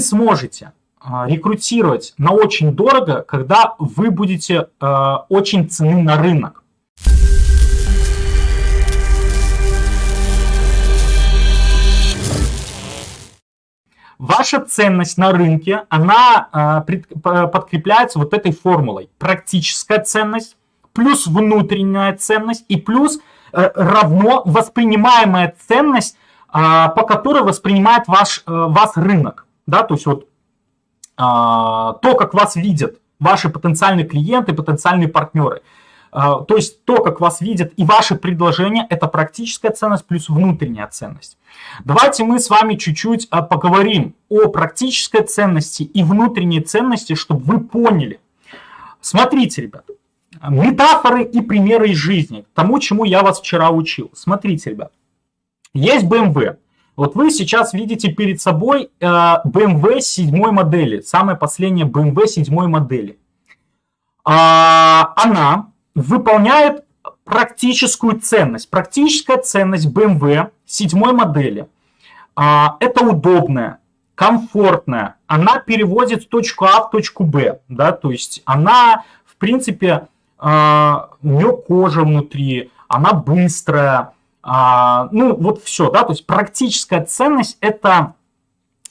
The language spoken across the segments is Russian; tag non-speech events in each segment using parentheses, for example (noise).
вы сможете а, рекрутировать на очень дорого, когда вы будете э, очень цены на рынок. Ваша ценность на рынке, она э, подкрепляется вот этой формулой. Практическая ценность плюс внутренняя ценность и плюс э, равно воспринимаемая ценность, по которой воспринимает ваш, э, вас рынок. Да, то есть вот а, то, как вас видят ваши потенциальные клиенты, потенциальные партнеры. А, то есть то, как вас видят и ваши предложения, это практическая ценность плюс внутренняя ценность. Давайте мы с вами чуть-чуть а, поговорим о практической ценности и внутренней ценности, чтобы вы поняли. Смотрите, ребят, метафоры и примеры из жизни, тому, чему я вас вчера учил. Смотрите, ребят, есть BMW. Вот вы сейчас видите перед собой э, BMW 7 модели, самая последняя BMW 7 модели. А, она выполняет практическую ценность. Практическая ценность BMW 7 модели. А, это удобная, комфортная. Она переводит точку А в точку Б. Да, то есть она, в принципе, а, у нее кожа внутри, она быстрая, а, ну, вот все, да, то есть практическая ценность это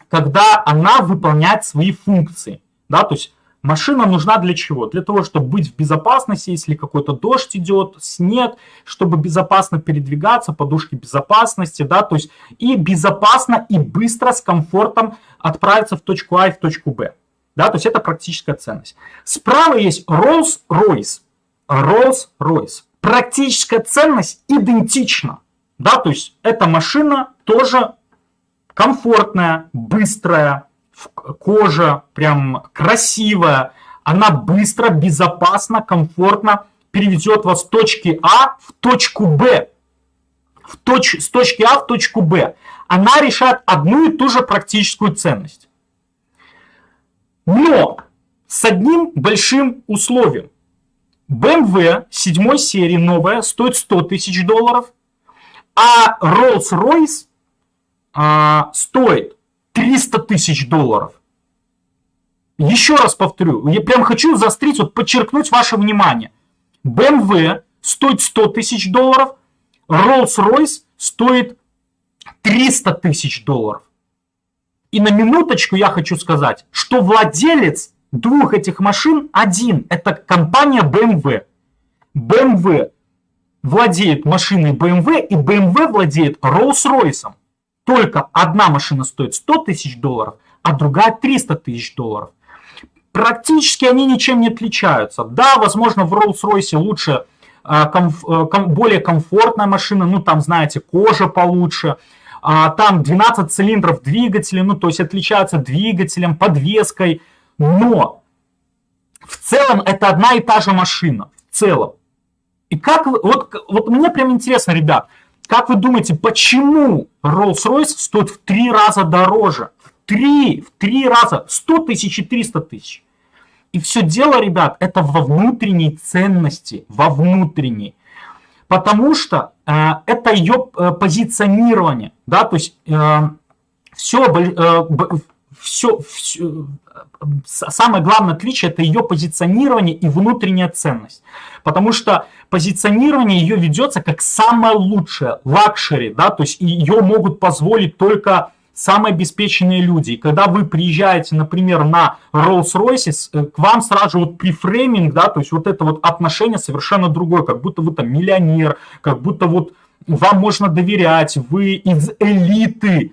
когда она выполняет свои функции, да, то есть машина нужна для чего? Для того, чтобы быть в безопасности, если какой-то дождь идет, снег, чтобы безопасно передвигаться, подушки безопасности, да, то есть и безопасно и быстро с комфортом отправиться в точку А и в точку Б. Да, то есть это практическая ценность. Справа есть Rolls-Royce. Rolls-Royce практическая ценность идентична. Да, то есть эта машина тоже комфортная, быстрая, кожа прям красивая, она быстро, безопасно, комфортно переведет вас с точки А в точку Б. В точ, с точки А в точку Б. Она решает одну и ту же практическую ценность. Но с одним большим условием. BMW 7 серии новая стоит 100 тысяч долларов, а Rolls-Royce а, стоит 300 тысяч долларов. Еще раз повторю, я прям хочу заострить, вот подчеркнуть ваше внимание. BMW стоит 100 тысяч долларов, Rolls-Royce стоит 300 тысяч долларов. И на минуточку я хочу сказать, что владелец двух этих машин один. Это компания BMW. BMW владеет машиной BMW и BMW владеет Rolls-Royce. Только одна машина стоит 100 тысяч долларов, а другая 300 тысяч долларов. Практически они ничем не отличаются. Да, возможно, в Rolls-Royce лучше, а, комф, э, ком, более комфортная машина, ну там, знаете, кожа получше, а, там 12 цилиндров двигателя, ну то есть отличаются двигателем, подвеской, но в целом это одна и та же машина. В целом. И как вы, вот, вот мне прям интересно, ребят, как вы думаете, почему Rolls-Royce стоит в три раза дороже? В три, в три раза, 100 тысяч и 300 тысяч. И все дело, ребят, это во внутренней ценности, во внутренней. Потому что э, это ее э, позиционирование, да, то есть э, все, э, все, все, самое главное отличие это ее позиционирование и внутренняя ценность. Потому что позиционирование ее ведется как самое лучшее, luxury, да, то есть ее могут позволить только самые обеспеченные люди. И когда вы приезжаете, например, на Rolls-Royce, э, к вам сразу же вот preframing, да, то есть вот это вот отношение совершенно другое, как будто вы там миллионер, как будто вот вам можно доверять, вы из элиты,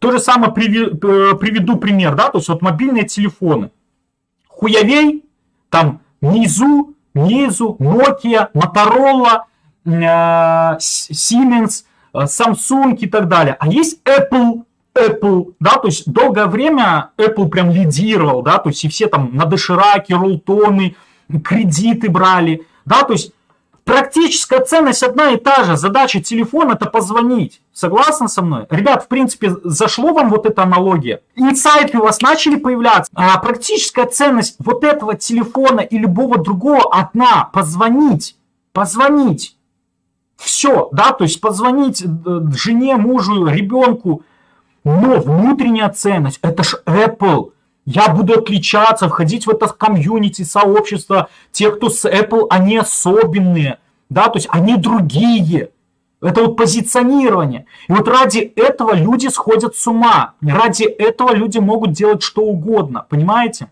то же самое э, приведу пример, да, то есть вот мобильные телефоны. Хуявей, там низу, низу, Nokia, Motorola, э, Siemens, э, Samsung и так далее. А есть Apple, Apple, да, то есть долгое время Apple прям лидировал, да, то есть и все там на дошираке, рултоны, кредиты брали, да, то есть Практическая ценность одна и та же. Задача телефона это позвонить. Согласны со мной? Ребят, в принципе, зашло вам вот эта аналогия? Инсайты у вас начали появляться. А практическая ценность вот этого телефона и любого другого одна. Позвонить. Позвонить. Все, да, то есть позвонить э, жене, мужу, ребенку. Но внутренняя ценность, это ж Apple. Я буду отличаться, входить в это комьюнити, сообщество. Те, кто с Apple, они особенные. Да, то есть они другие. Это вот позиционирование. И вот ради этого люди сходят с ума. Ради этого люди могут делать что угодно. Понимаете?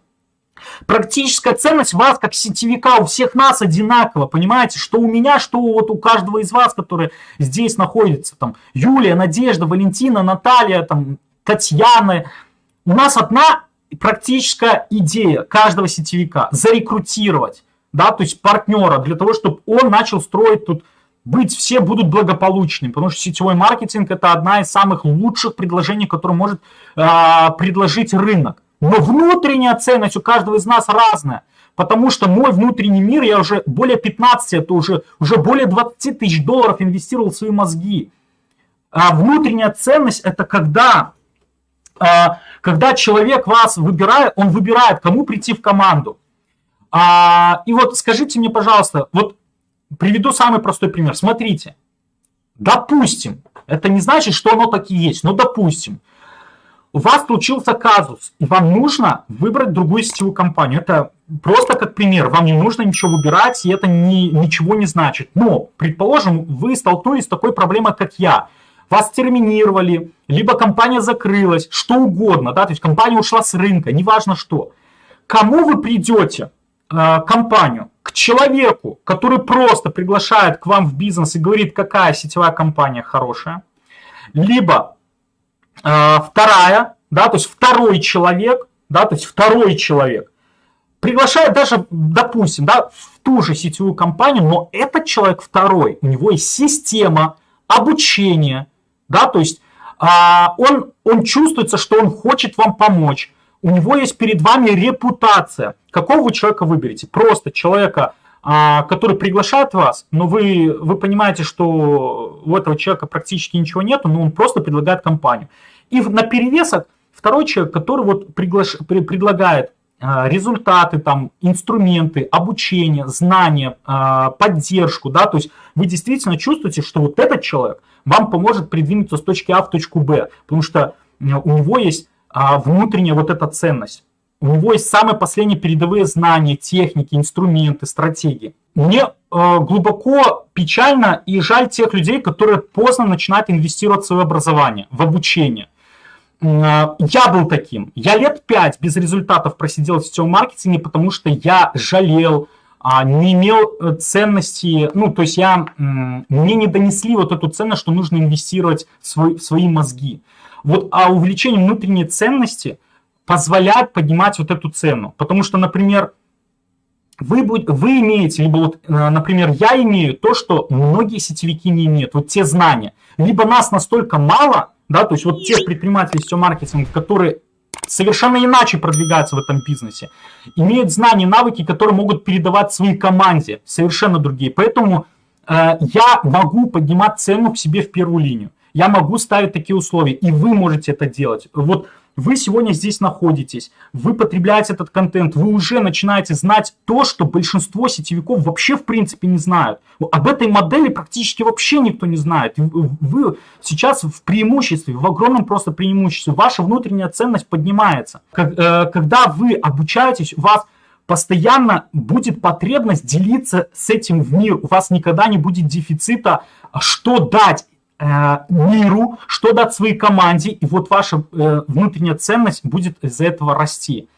Практическая ценность вас, как сетевика, у всех нас одинакова, понимаете? Что у меня, что вот у каждого из вас, которые здесь находятся. Там, Юлия, Надежда, Валентина, Наталья, там, Татьяна. У нас одна практическая идея каждого сетевика. Зарекрутировать, да, то есть партнера, для того, чтобы он начал строить тут быть все будут благополучными, потому что сетевой маркетинг это одна из самых лучших предложений, которые может э, предложить рынок. Но внутренняя ценность у каждого из нас разная. Потому что мой внутренний мир, я уже более 15, это уже, уже более 20 тысяч долларов инвестировал в свои мозги. А внутренняя ценность это когда, а, когда человек вас выбирает, он выбирает, кому прийти в команду. А, и вот скажите мне, пожалуйста, вот приведу самый простой пример. Смотрите, допустим, это не значит, что оно так и есть, но допустим, у вас случился казус, и вам нужно выбрать другую сетевую компанию. Это просто как пример. Вам не нужно ничего выбирать, и это ни, ничего не значит. Но, предположим, вы столкнулись с такой проблемой, как я. Вас терминировали, либо компания закрылась, что угодно, да, то есть компания ушла с рынка, неважно что. Кому вы придете, э, компанию? К человеку, который просто приглашает к вам в бизнес и говорит, какая сетевая компания хорошая, либо Э, вторая, да, то есть второй человек, да, то есть второй человек приглашает даже, допустим, да, в ту же сетевую компанию, но этот человек второй, у него есть система обучения, да, то есть а, он, он чувствуется, что он хочет вам помочь, у него есть перед вами репутация. Какого вы человека выберете? Просто человека, а, который приглашает вас, но вы, вы понимаете, что у этого человека практически ничего нету, но он просто предлагает компанию. И на перевесок второй человек, который вот приглаш... предлагает а, результаты, там, инструменты, обучение, знания, а, поддержку, да, то есть вы действительно чувствуете, что вот этот человек вам поможет придвинуться с точки А в точку Б, потому что у него есть внутренняя вот эта ценность. У него есть самые последние передовые знания, техники, инструменты, стратегии. Мне э, глубоко печально и жаль тех людей, которые поздно начинают инвестировать в свое образование, в обучение. Э, я был таким. Я лет пять без результатов просидел в сетевом маркетинге, потому что я жалел, а, не имел э, ценности, ну, то есть я, мне не донесли вот эту ценность, что нужно инвестировать в, свой, в свои мозги. Вот, а увеличение внутренней ценности – позволяет поднимать вот эту цену. Потому что, например, вы, будь, вы имеете, либо вот, э, например, я имею то, что многие сетевики не имеют, вот те знания. Либо нас настолько мало, да, то есть вот те предприниматели сетевого маркетинга, которые совершенно иначе продвигаются в этом бизнесе, имеют знания, навыки, которые могут передавать своей команде, совершенно другие. Поэтому э, я могу поднимать цену к себе в первую линию. Я могу ставить такие условия, и вы можете это делать. Вот вы сегодня здесь находитесь, вы потребляете этот контент, вы уже начинаете знать то, что большинство сетевиков вообще в принципе не знают. Об этой модели практически вообще никто не знает. Вы сейчас в преимуществе, в огромном просто преимуществе. Ваша внутренняя ценность поднимается. Э, когда вы обучаетесь, у вас постоянно будет потребность делиться с этим в мир. У вас никогда не будет дефицита, что дать миру, что дать своей команде, и вот ваша э, внутренняя ценность будет из-за этого расти.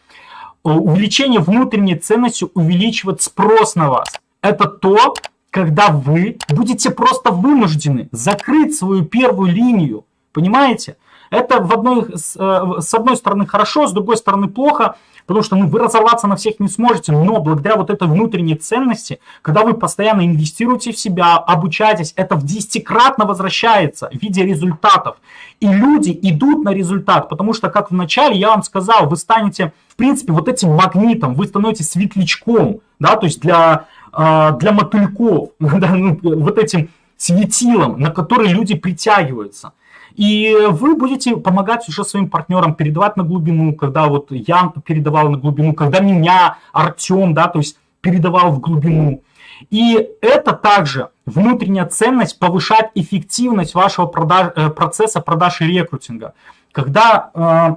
Э, увеличение внутренней ценности увеличивает спрос на вас. Это то, когда вы будете просто вынуждены закрыть свою первую линию. Понимаете? Это в одной, с одной стороны хорошо, с другой стороны плохо, потому что ну, вы разорваться на всех не сможете, но благодаря вот этой внутренней ценности, когда вы постоянно инвестируете в себя, обучаетесь, это в десятикратно возвращается в виде результатов. И люди идут на результат, потому что, как в начале я вам сказал, вы станете, в принципе, вот этим магнитом, вы становитесь светлячком, да, то есть для, а, для мотыльков, (laughs) да, ну, вот этим светилом, на который люди притягиваются. И вы будете помогать уже своим партнерам передавать на глубину, когда вот я передавал на глубину, когда меня Артем, да, то есть передавал в глубину. И это также внутренняя ценность повышает эффективность вашего продаж, э, процесса продаж и рекрутинга. когда, э,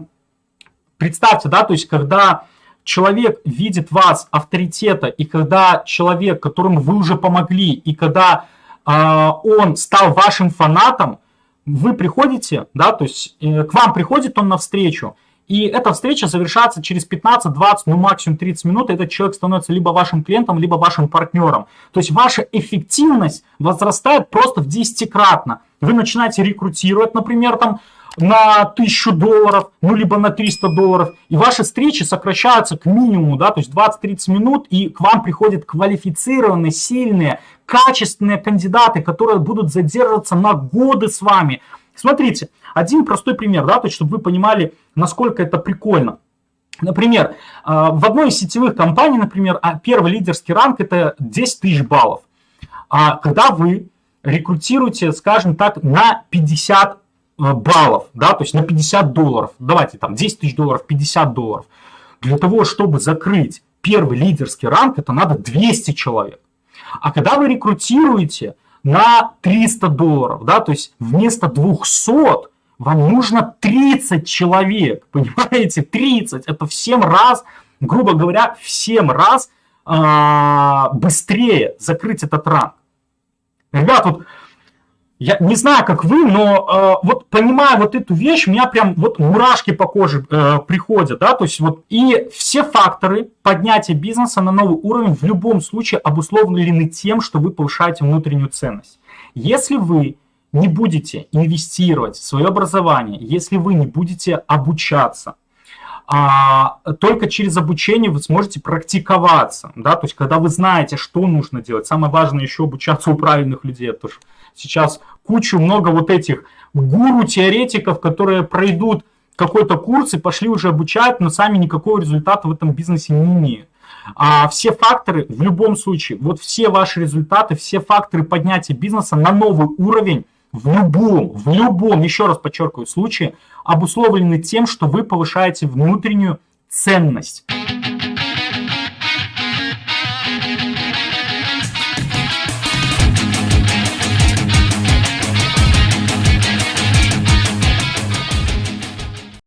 представьте, да, то есть когда человек видит вас авторитета, и когда человек, которому вы уже помогли, и когда э, он стал вашим фанатом, вы приходите, да, то есть э, к вам приходит он навстречу, и эта встреча завершается через 15, 20, ну максимум 30 минут, и этот человек становится либо вашим клиентом, либо вашим партнером. То есть ваша эффективность возрастает просто в 10-кратно. Вы начинаете рекрутировать, например, там на 1000 долларов, ну либо на 300 долларов, и ваши встречи сокращаются к минимуму, да, то есть 20-30 минут, и к вам приходят квалифицированные, сильные, качественные кандидаты, которые будут задерживаться на годы с вами. Смотрите, один простой пример, да, то есть, чтобы вы понимали, насколько это прикольно. Например, а, в одной из сетевых компаний, например, а, первый лидерский ранг это 10 тысяч баллов. А когда вы рекрутируете, скажем так, на 50 э, баллов, да, то есть на 50 долларов, давайте там 10 тысяч долларов, 50 долларов, для того, чтобы закрыть первый лидерский ранг, это надо 200 человек. А когда вы рекрутируете на 300 долларов, да, то есть вместо 200 вам нужно 30 человек, (laughs) понимаете, 30, это в 7 раз, грубо говоря, в 7 раз э, быстрее закрыть этот ранг. Ребят, вот я не знаю, как вы, но э, вот понимая вот эту вещь, у меня прям вот мурашки по коже э, приходят, да, то есть вот и все факторы поднятия бизнеса на новый уровень в любом случае обусловлены тем, что вы повышаете внутреннюю ценность. Если вы не будете инвестировать в свое образование, если вы не будете обучаться, а, только через обучение вы сможете практиковаться, да, то есть когда вы знаете, что нужно делать. Самое важное еще обучаться у правильных людей, потому что сейчас кучу много вот этих гуру-теоретиков, которые пройдут какой-то курс и пошли уже обучать, но сами никакого результата в этом бизнесе не имеют. А все факторы в любом случае, вот все ваши результаты, все факторы поднятия бизнеса на новый уровень в любом, в любом, еще раз подчеркиваю, случае обусловлены тем, что вы повышаете внутреннюю ценность.